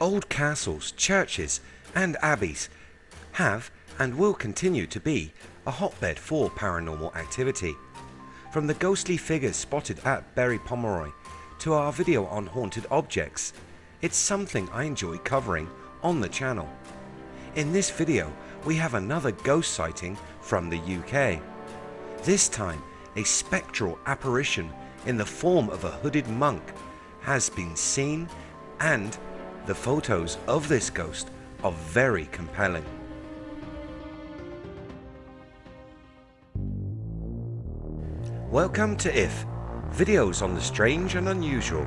Old castles, churches and abbeys have and will continue to be a hotbed for paranormal activity. From the ghostly figures spotted at Berry Pomeroy to our video on haunted objects, it's something I enjoy covering on the channel. In this video we have another ghost sighting from the UK. This time a spectral apparition in the form of a hooded monk has been seen and the photos of this ghost are very compelling. Welcome to IF, videos on the strange and unusual.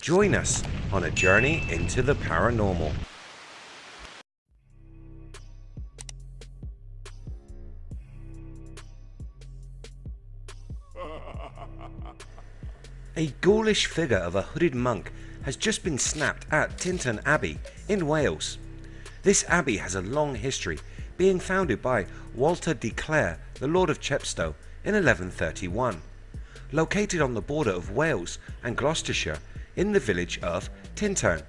Join us on a journey into the paranormal. A ghoulish figure of a hooded monk has just been snapped at Tintern Abbey in Wales. This abbey has a long history, being founded by Walter de Clare, the Lord of Chepstow in 1131. Located on the border of Wales and Gloucestershire in the village of Tintern,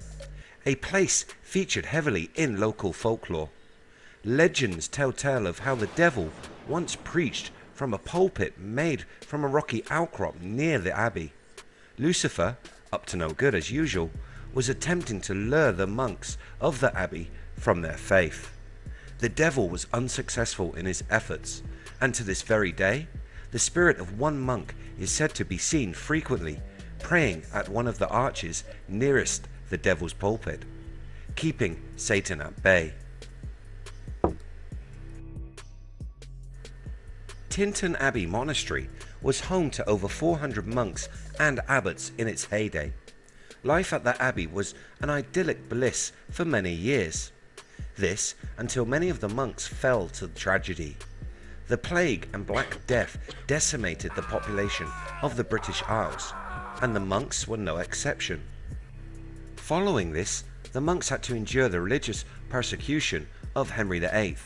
a place featured heavily in local folklore. Legends tell tale of how the devil once preached from a pulpit made from a rocky outcrop near the abbey. Lucifer, up to no good as usual, was attempting to lure the monks of the abbey from their faith. The devil was unsuccessful in his efforts, and to this very day, the spirit of one monk is said to be seen frequently praying at one of the arches nearest the devil's pulpit, keeping Satan at bay. Tintern Abbey Monastery was home to over 400 monks and abbots in its heyday. Life at the abbey was an idyllic bliss for many years. This until many of the monks fell to tragedy. The plague and black death decimated the population of the British Isles and the monks were no exception. Following this, the monks had to endure the religious persecution of Henry VIII.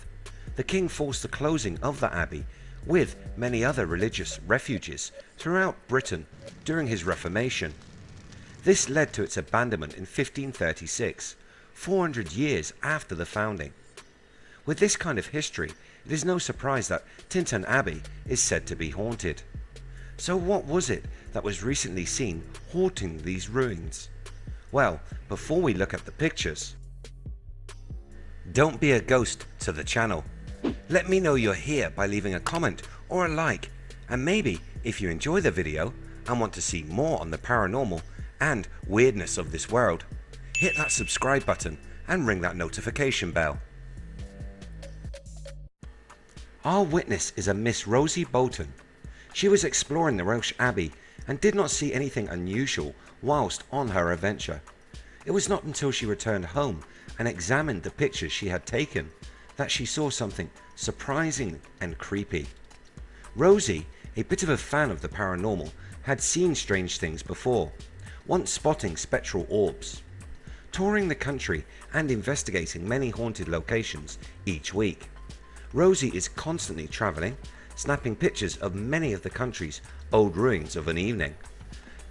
The king forced the closing of the abbey with many other religious refuges throughout Britain during his Reformation. This led to its abandonment in 1536, 400 years after the founding. With this kind of history, it is no surprise that Tintern Abbey is said to be haunted. So what was it that was recently seen haunting these ruins? Well, before we look at the pictures, don't be a ghost to the channel. Let me know you're here by leaving a comment or a like and maybe if you enjoy the video and want to see more on the paranormal and weirdness of this world, hit that subscribe button and ring that notification bell. Our witness is a Miss Rosie Bolton. She was exploring the Welsh Abbey and did not see anything unusual whilst on her adventure. It was not until she returned home and examined the pictures she had taken that she saw something surprising and creepy. Rosie, a bit of a fan of the paranormal, had seen strange things before, once spotting spectral orbs. Touring the country and investigating many haunted locations each week. Rosie is constantly travelling, snapping pictures of many of the country's old ruins of an evening.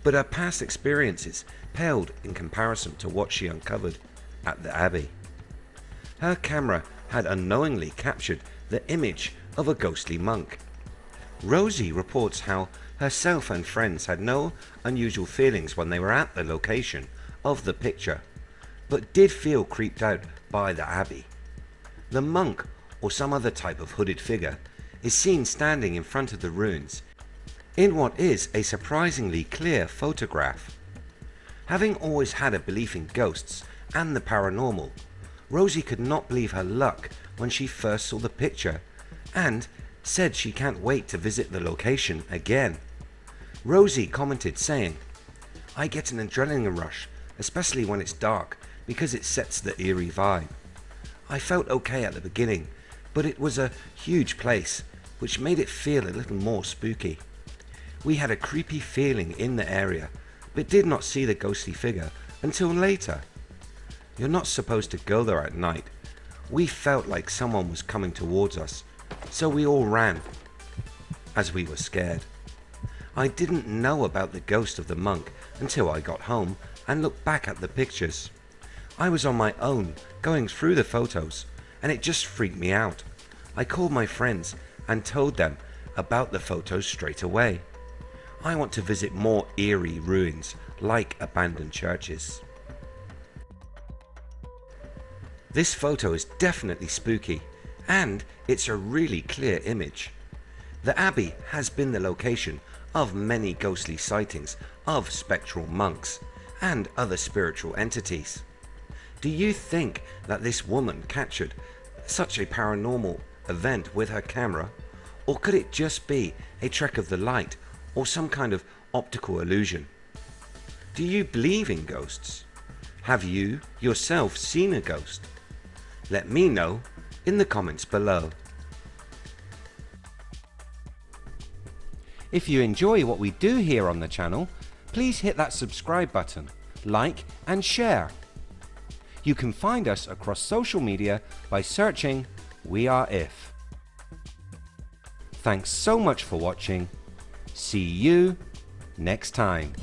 But her past experiences paled in comparison to what she uncovered at the Abbey. Her camera had unknowingly captured the image of a ghostly monk. Rosie reports how herself and friends had no unusual feelings when they were at the location of the picture, but did feel creeped out by the Abbey. The monk or some other type of hooded figure is seen standing in front of the ruins in what is a surprisingly clear photograph. Having always had a belief in ghosts and the paranormal, Rosie could not believe her luck when she first saw the picture and said she can't wait to visit the location again. Rosie commented saying, I get an adrenaline rush, especially when it's dark because it sets the eerie vibe. I felt okay at the beginning but it was a huge place which made it feel a little more spooky. We had a creepy feeling in the area but did not see the ghostly figure until later. You're not supposed to go there at night. We felt like someone was coming towards us so we all ran as we were scared. I didn't know about the ghost of the monk until I got home and looked back at the pictures. I was on my own going through the photos and it just freaked me out. I called my friends and told them about the photos straight away. I want to visit more eerie ruins like abandoned churches. This photo is definitely spooky and it's a really clear image. The Abbey has been the location of many ghostly sightings of spectral monks and other spiritual entities. Do you think that this woman captured such a paranormal event with her camera or could it just be a trick of the light or some kind of optical illusion? Do you believe in ghosts? Have you yourself seen a ghost? Let me know in the comments below. If you enjoy what we do here on the channel, please hit that subscribe button, like and share. You can find us across social media by searching We Are If. Thanks so much for watching. See you next time.